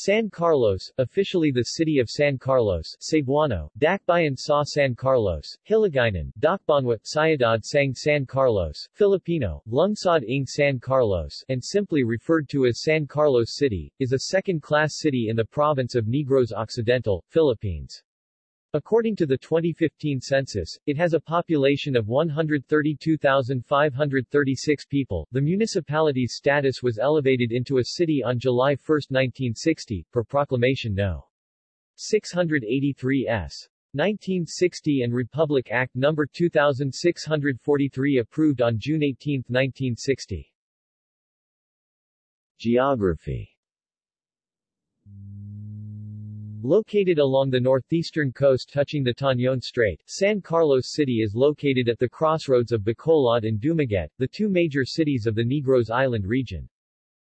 San Carlos, officially the city of San Carlos, Cebuano, Dakbayan sa San Carlos, Hiligaynon, Dakbanwa, Sayadad sang San Carlos, Filipino, Lungsod ng San Carlos, and simply referred to as San Carlos City, is a second-class city in the province of Negros Occidental, Philippines. According to the 2015 census, it has a population of 132,536 people. The municipality's status was elevated into a city on July 1, 1960, per Proclamation No. 683 S. 1960 and Republic Act No. 2643 approved on June 18, 1960. Geography Located along the northeastern coast touching the Tañon Strait, San Carlos City is located at the crossroads of Bacolod and Dumaguete, the two major cities of the Negros Island region.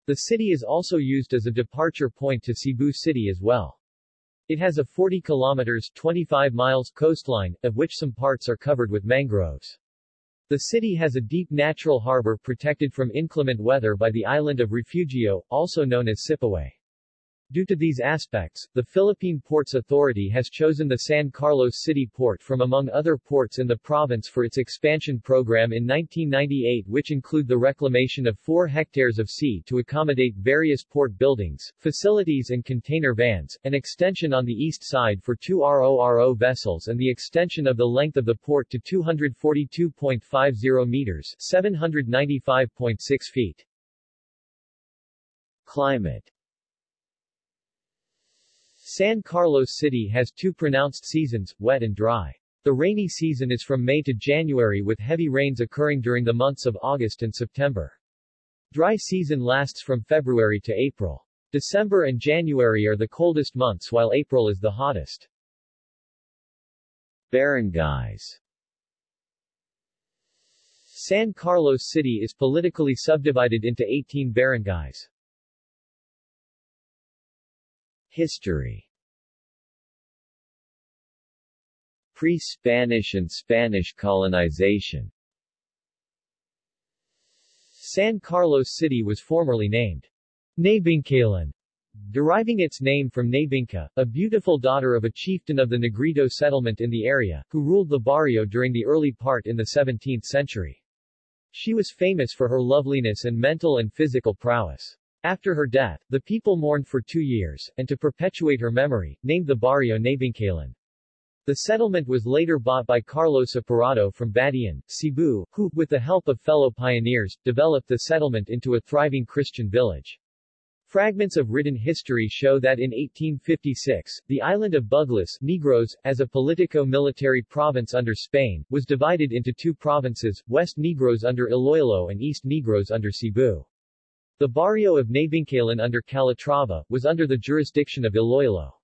The city is also used as a departure point to Cebu City as well. It has a 40 kilometers 25 miles coastline, of which some parts are covered with mangroves. The city has a deep natural harbor protected from inclement weather by the island of Refugio, also known as Sipaway. Due to these aspects, the Philippine Ports Authority has chosen the San Carlos City Port from among other ports in the province for its expansion program in 1998 which include the reclamation of 4 hectares of sea to accommodate various port buildings, facilities and container vans, an extension on the east side for two RORO vessels and the extension of the length of the port to 242.50 meters 795.6 feet. Climate San Carlos City has two pronounced seasons, wet and dry. The rainy season is from May to January with heavy rains occurring during the months of August and September. Dry season lasts from February to April. December and January are the coldest months while April is the hottest. Barangays San Carlos City is politically subdivided into 18 barangays. History Pre-Spanish and Spanish colonization San Carlos City was formerly named Nabingkalan, deriving its name from Nabinka, a beautiful daughter of a chieftain of the Negrito settlement in the area, who ruled the barrio during the early part in the 17th century. She was famous for her loveliness and mental and physical prowess. After her death, the people mourned for two years, and to perpetuate her memory, named the barrio Nabingkalan. The settlement was later bought by Carlos Apurado from Bantayan, Cebu, who, with the help of fellow pioneers, developed the settlement into a thriving Christian village. Fragments of written history show that in 1856, the island of Buglas Negros, as a politico-military province under Spain, was divided into two provinces, West Negros under Iloilo and East Negros under Cebu. The barrio of Nabingkalan under Calatrava, was under the jurisdiction of Iloilo.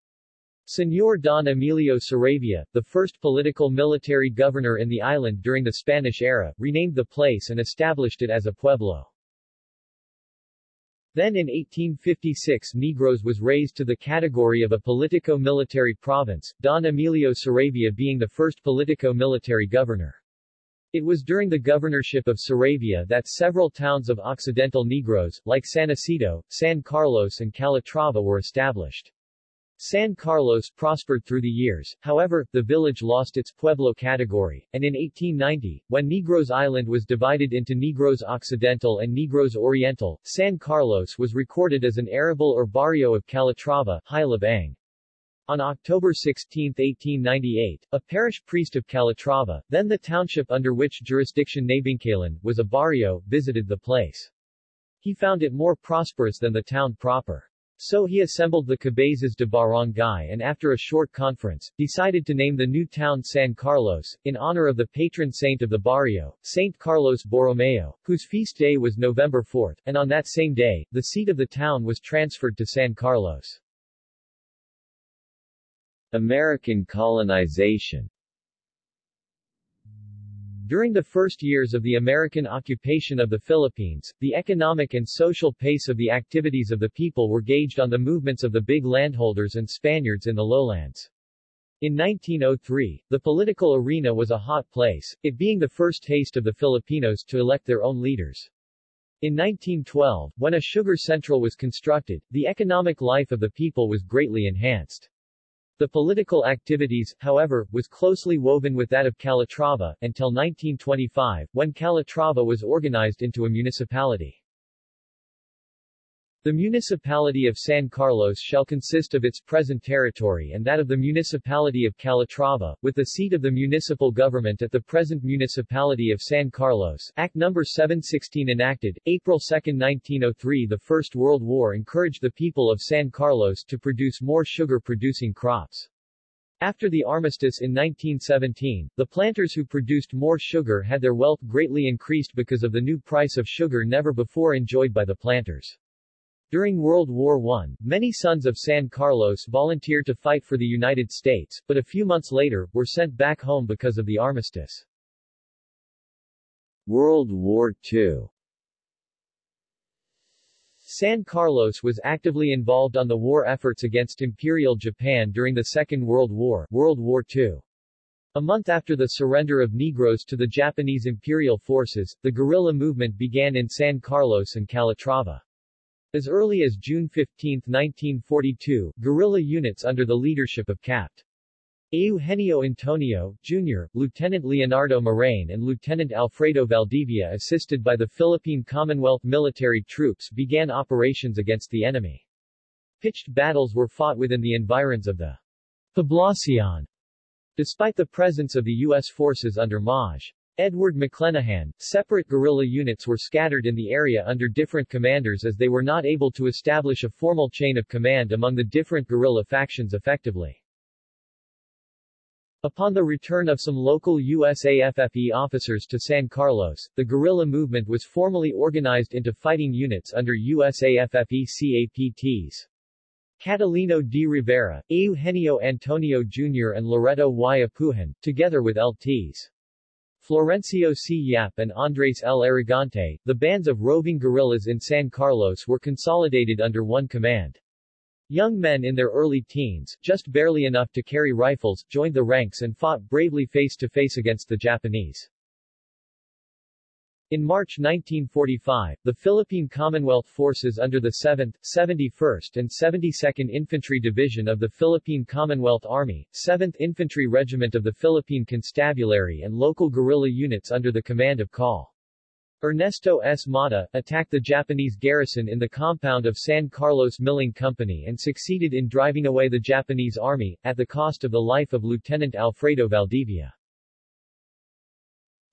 Señor Don Emilio Saravia, the first political military governor in the island during the Spanish era, renamed the place and established it as a pueblo. Then in 1856 Negros was raised to the category of a politico-military province, Don Emilio Saravia being the first politico-military governor. It was during the governorship of Saravia that several towns of Occidental Negros, like San Isidro, San Carlos and Calatrava were established. San Carlos prospered through the years, however, the village lost its Pueblo category, and in 1890, when Negros Island was divided into Negros Occidental and Negros Oriental, San Carlos was recorded as an arrabal or barrio of Calatrava, Hilabang. On October 16, 1898, a parish priest of Calatrava, then the township under which jurisdiction Nabingkalan, was a barrio, visited the place. He found it more prosperous than the town proper. So he assembled the cabezas de barangay and after a short conference, decided to name the new town San Carlos, in honor of the patron saint of the barrio, Saint Carlos Borromeo, whose feast day was November 4, and on that same day, the seat of the town was transferred to San Carlos. American colonization during the first years of the American occupation of the Philippines, the economic and social pace of the activities of the people were gauged on the movements of the big landholders and Spaniards in the lowlands. In 1903, the political arena was a hot place, it being the first taste of the Filipinos to elect their own leaders. In 1912, when a sugar central was constructed, the economic life of the people was greatly enhanced. The political activities, however, was closely woven with that of Calatrava, until 1925, when Calatrava was organized into a municipality. The municipality of San Carlos shall consist of its present territory and that of the municipality of Calatrava, with the seat of the municipal government at the present municipality of San Carlos. Act No. 716 enacted, April 2, 1903 The First World War encouraged the people of San Carlos to produce more sugar-producing crops. After the armistice in 1917, the planters who produced more sugar had their wealth greatly increased because of the new price of sugar never before enjoyed by the planters. During World War I, many sons of San Carlos volunteered to fight for the United States, but a few months later, were sent back home because of the armistice. World War II San Carlos was actively involved on the war efforts against Imperial Japan during the Second World War, World War II. A month after the surrender of Negros to the Japanese imperial forces, the guerrilla movement began in San Carlos and Calatrava. As early as June 15, 1942, guerrilla units under the leadership of Capt. Eugenio Antonio, Jr., Lieutenant Leonardo Moraine and Lieutenant Alfredo Valdivia assisted by the Philippine Commonwealth military troops began operations against the enemy. Pitched battles were fought within the environs of the Poblacion. Despite the presence of the U.S. forces under Maj. Edward McClanahan, separate guerrilla units were scattered in the area under different commanders as they were not able to establish a formal chain of command among the different guerrilla factions effectively. Upon the return of some local USAFFE officers to San Carlos, the guerrilla movement was formally organized into fighting units under USAFFE CAPTs. Catalino D. Rivera, Eugenio Antonio Jr. and Loreto Y. Apujan, together with LTs. Florencio C. Yap and Andres L. Aragante, the bands of roving guerrillas in San Carlos were consolidated under one command. Young men in their early teens, just barely enough to carry rifles, joined the ranks and fought bravely face-to-face -face against the Japanese. In March 1945, the Philippine Commonwealth Forces under the 7th, 71st and 72nd Infantry Division of the Philippine Commonwealth Army, 7th Infantry Regiment of the Philippine Constabulary and local guerrilla units under the command of Col. Ernesto S. Mata, attacked the Japanese garrison in the compound of San Carlos Milling Company and succeeded in driving away the Japanese army, at the cost of the life of Lieutenant Alfredo Valdivia.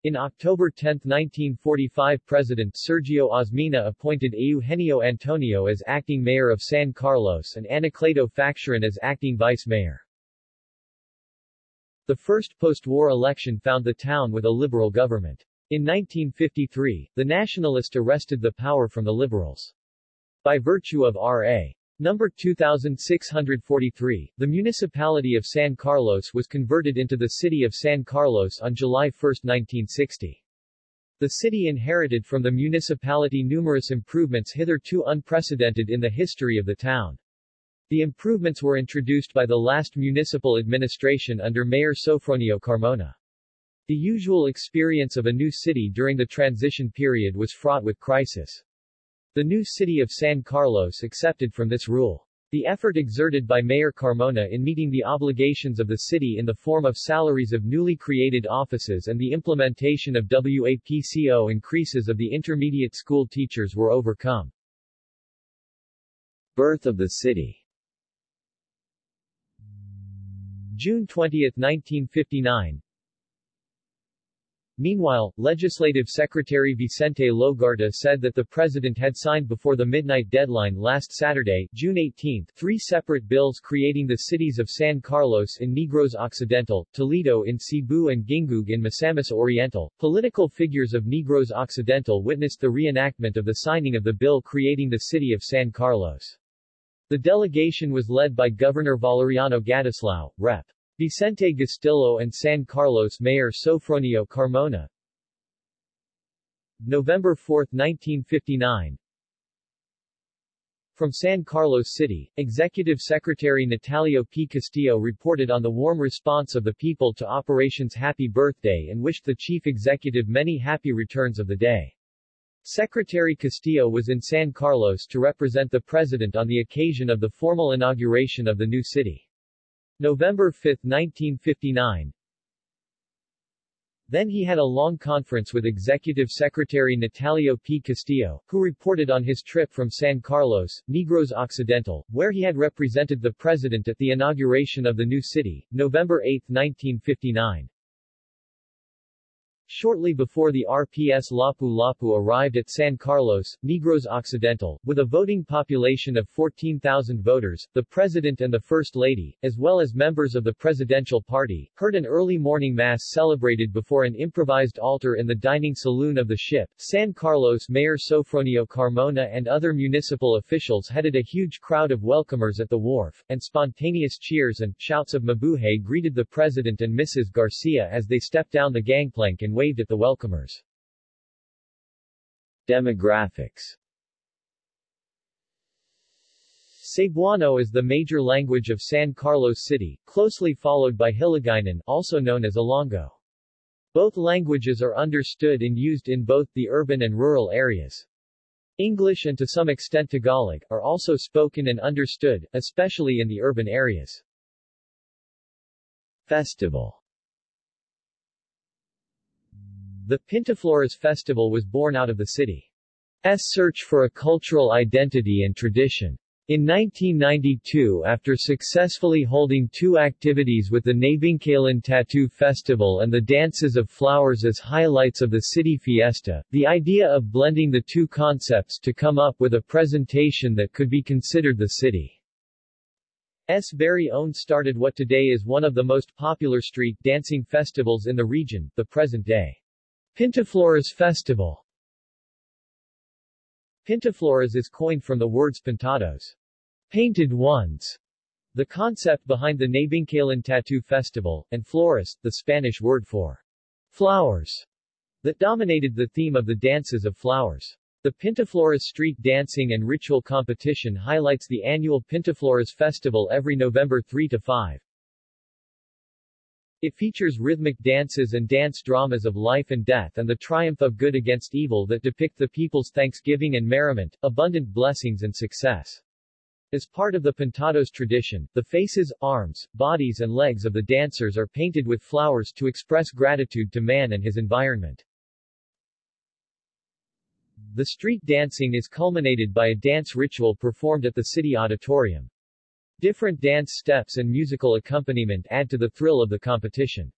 In October 10, 1945 President Sergio Osmeña appointed Eugenio Antonio as acting mayor of San Carlos and Anacleto Facturan as acting vice mayor. The first post-war election found the town with a liberal government. In 1953, the Nationalists arrested the power from the Liberals. By virtue of R.A. Number 2643, the municipality of San Carlos was converted into the city of San Carlos on July 1, 1960. The city inherited from the municipality numerous improvements hitherto unprecedented in the history of the town. The improvements were introduced by the last municipal administration under Mayor Sofronio Carmona. The usual experience of a new city during the transition period was fraught with crisis. The new city of San Carlos accepted from this rule. The effort exerted by Mayor Carmona in meeting the obligations of the city in the form of salaries of newly created offices and the implementation of WAPCO increases of the intermediate school teachers were overcome. Birth of the city June 20, 1959 Meanwhile, Legislative Secretary Vicente Logarta said that the president had signed before the midnight deadline last Saturday, June 18, three separate bills creating the cities of San Carlos in Negros Occidental, Toledo in Cebu and Gingoog in Misamis Oriental. Political figures of Negros Occidental witnessed the reenactment of the signing of the bill creating the city of San Carlos. The delegation was led by Governor Valeriano Gatuslao, Rep. Vicente Gastillo and San Carlos Mayor Sofronio Carmona November 4, 1959 From San Carlos City, Executive Secretary Natalio P. Castillo reported on the warm response of the people to Operations Happy Birthday and wished the Chief Executive many happy returns of the day. Secretary Castillo was in San Carlos to represent the president on the occasion of the formal inauguration of the new city. November 5, 1959, then he had a long conference with Executive Secretary Natalio P. Castillo, who reported on his trip from San Carlos, Negros Occidental, where he had represented the president at the inauguration of the new city, November 8, 1959. Shortly before the RPS Lapu-Lapu arrived at San Carlos, Negros Occidental, with a voting population of 14,000 voters, the President and the First Lady, as well as members of the Presidential Party, heard an early morning mass celebrated before an improvised altar in the dining saloon of the ship. San Carlos Mayor Sofronio Carmona and other municipal officials headed a huge crowd of welcomers at the wharf, and spontaneous cheers and shouts of mabuhay greeted the President and Mrs. Garcia as they stepped down the gangplank and waved at the welcomers. Demographics Cebuano is the major language of San Carlos City, closely followed by Hiligaynon also known as Ilonggo. Both languages are understood and used in both the urban and rural areas. English and to some extent Tagalog, are also spoken and understood, especially in the urban areas. Festival The Pintaflores Festival was born out of the city's search for a cultural identity and tradition. In 1992 after successfully holding two activities with the Nabingkalan Tattoo Festival and the Dances of Flowers as highlights of the city fiesta, the idea of blending the two concepts to come up with a presentation that could be considered the city's very own started what today is one of the most popular street dancing festivals in the region, the present day. Pintaflores Festival Pintaflores is coined from the words pintados, painted ones, the concept behind the Nabingkalan Tattoo Festival, and flores, the Spanish word for flowers, that dominated the theme of the dances of flowers. The Pintaflores street dancing and ritual competition highlights the annual Pintaflores Festival every November 3 to 5. It features rhythmic dances and dance dramas of life and death and the triumph of good against evil that depict the people's thanksgiving and merriment, abundant blessings and success. As part of the Pintados tradition, the faces, arms, bodies and legs of the dancers are painted with flowers to express gratitude to man and his environment. The street dancing is culminated by a dance ritual performed at the city auditorium. Different dance steps and musical accompaniment add to the thrill of the competition.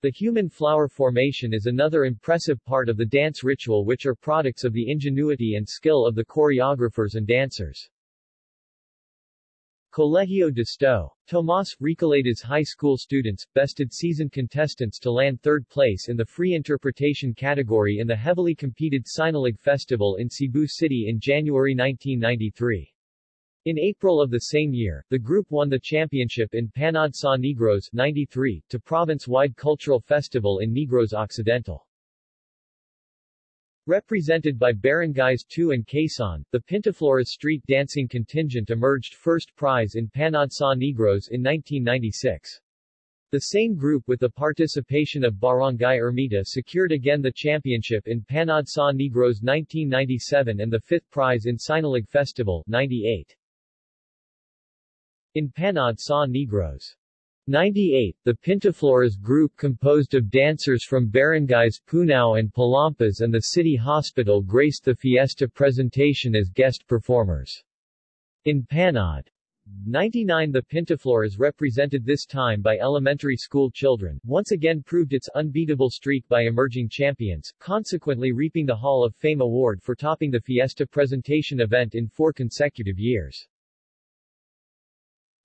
The human flower formation is another impressive part of the dance ritual which are products of the ingenuity and skill of the choreographers and dancers. Colegio de Sto. Tomas, Recoletos High School students, bested season contestants to land third place in the free interpretation category in the heavily competed Sinulog Festival in Cebu City in January 1993. In April of the same year, the group won the championship in Panad sa Negros 93, to province-wide cultural festival in Negros Occidental. Represented by Barangays 2 and Quezon, the Pintaflores street dancing contingent emerged first prize in Panad sa Negros in 1996. The same group with the participation of Barangay Ermita secured again the championship in Panad sa Negros 1997 and the fifth prize in Sinulog Festival 98. In Panad sa Negros 98, the Pintaflores group composed of dancers from barangays Punao and Palampas and the city hospital graced the fiesta presentation as guest performers. In Panad 99 The Pintaflores represented this time by elementary school children, once again proved its unbeatable streak by emerging champions, consequently reaping the Hall of Fame award for topping the fiesta presentation event in four consecutive years.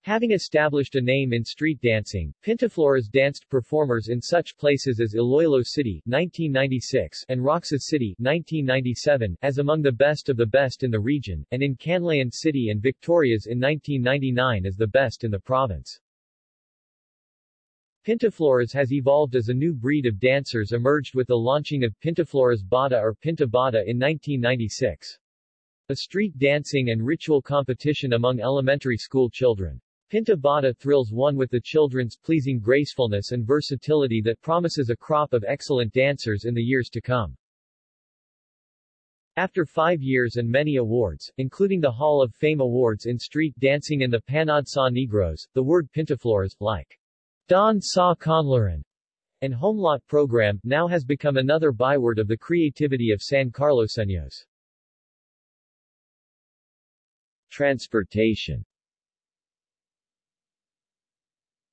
Having established a name in street dancing, Pintaflores danced performers in such places as Iloilo City 1996 and Roxas City 1997 as among the best of the best in the region, and in Canlaon City and Victorias in 1999 as the best in the province. Pintaflores has evolved as a new breed of dancers emerged with the launching of Pintaflores Bata or Pinta Bata in 1996. A street dancing and ritual competition among elementary school children. Pinta Bata thrills one with the children's pleasing gracefulness and versatility that promises a crop of excellent dancers in the years to come. After five years and many awards, including the Hall of Fame Awards in street dancing and the Panad sa Negros, the word Pintaflores, like Don sa Conlaran, and Homelot program, now has become another byword of the creativity of San Carloseños. Transportation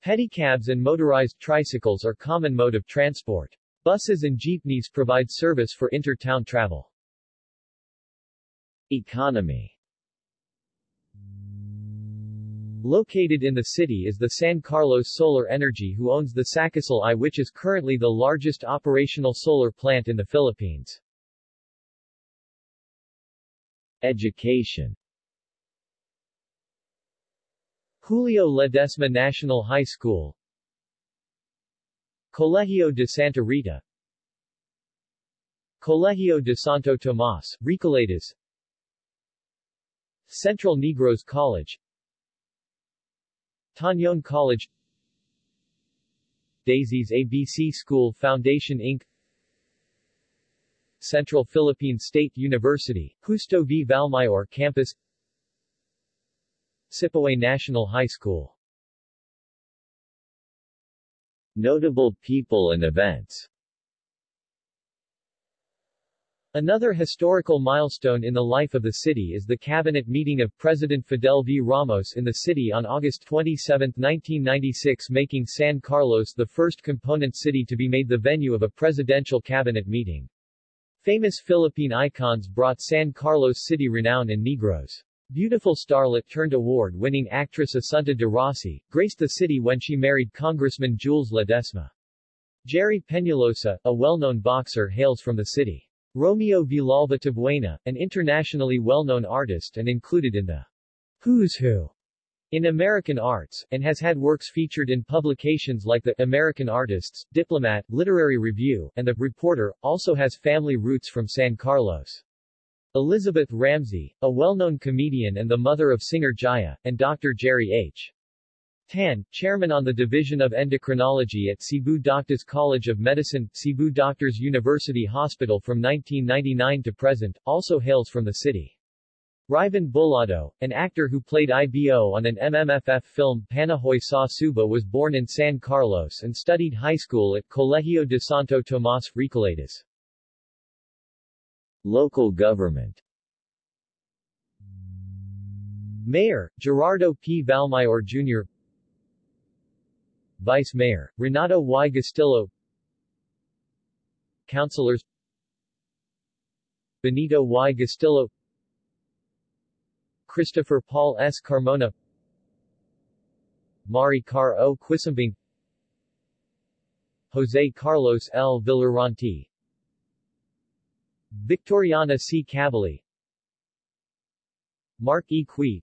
Pedicabs and motorized tricycles are common mode of transport. Buses and jeepneys provide service for inter-town travel. Economy Located in the city is the San Carlos Solar Energy who owns the SaCaSol I which is currently the largest operational solar plant in the Philippines. Education Julio Ledesma National High School. Colegio de Santa Rita. Colegio de Santo Tomas, Recoletos Central Negros College. Tañon College. Daisy's ABC School Foundation Inc. Central Philippine State University, Justo V. Valmayor Campus Sipaway National High School Notable people and events Another historical milestone in the life of the city is the cabinet meeting of President Fidel V. Ramos in the city on August 27, 1996 making San Carlos the first component city to be made the venue of a presidential cabinet meeting. Famous Philippine icons brought San Carlos city renown in Negros. Beautiful starlet turned award-winning actress Assunta de Rossi, graced the city when she married Congressman Jules Ledesma. Jerry Peñalosa, a well-known boxer hails from the city. Romeo Villalba Tabuena, an internationally well-known artist and included in the Who's Who in American arts, and has had works featured in publications like the American Artists, Diplomat, Literary Review, and The Reporter, also has family roots from San Carlos. Elizabeth Ramsey, a well-known comedian and the mother of singer Jaya, and Dr. Jerry H. Tan, chairman on the Division of Endocrinology at Cebu Doctors College of Medicine, Cebu Doctors University Hospital from 1999 to present, also hails from the city. Riven Bulado, an actor who played IBO on an MMFF film Panaghoy sa Suba was born in San Carlos and studied high school at Colegio de Santo Tomas, Recoletos. Local government Mayor, Gerardo P. Valmayor Jr. Vice Mayor, Renato Y. Gastillo Councilors Benito Y. Gastillo Christopher Paul S. Carmona Mari Car O. Quisambing Jose Carlos L. Villaranti Victoriana C. Cavalli Mark E. Qui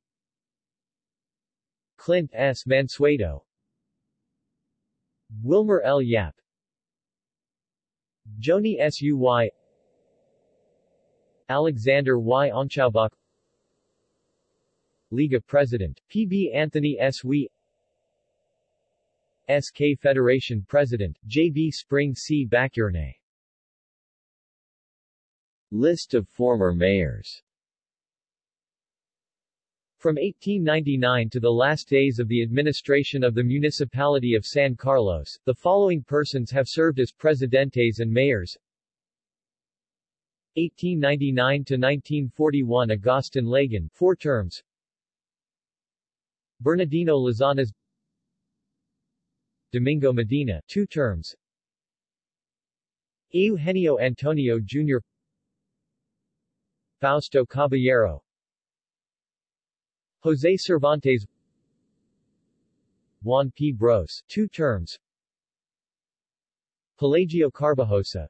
Clint S. Mansueto Wilmer L. Yap Joni Suy Alexander Y. Onchaubach Liga President, P.B. Anthony S. Wee SK Federation President, J.B. Spring C. Bacurne List of former mayors. From 1899 to the last days of the administration of the municipality of San Carlos, the following persons have served as presidentes and mayors. 1899 to 1941 Agustin Lagan, four terms. Bernardino Lazanas. Domingo Medina, two terms. Eugenio Antonio Jr. Fausto Caballero. Jose Cervantes. Juan P. Bros, two terms. Pelagio Carbajosa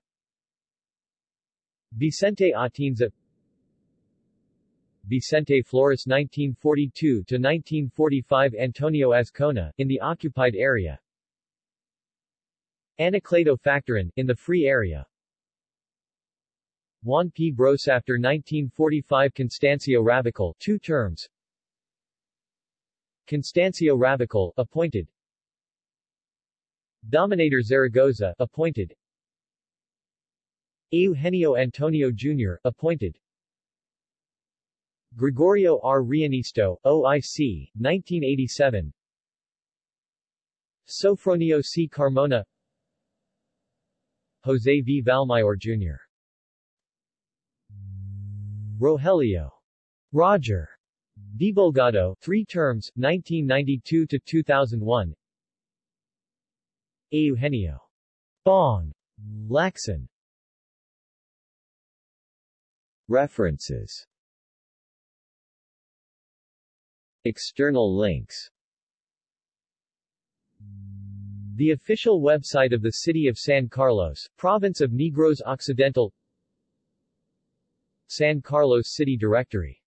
Vicente Atienza Vicente Flores 1942-1945 Antonio Azcona, in the occupied area. Anacleto Factorin, in the free area Juan P. Bros after 1945 Constancio Ravical, two terms. Constancio Ravical, appointed. Dominator Zaragoza, appointed. Eugenio Antonio Jr., appointed. Gregorio R. Rianisto, OIC, 1987 Sofronio C. Carmona Jose V. Valmayor Jr. Rogelio. Roger. Debulgado, three terms, 1992-2001 Eugenio. Bong. Lacson. References External links The official website of the City of San Carlos, Province of Negros Occidental San Carlos City Directory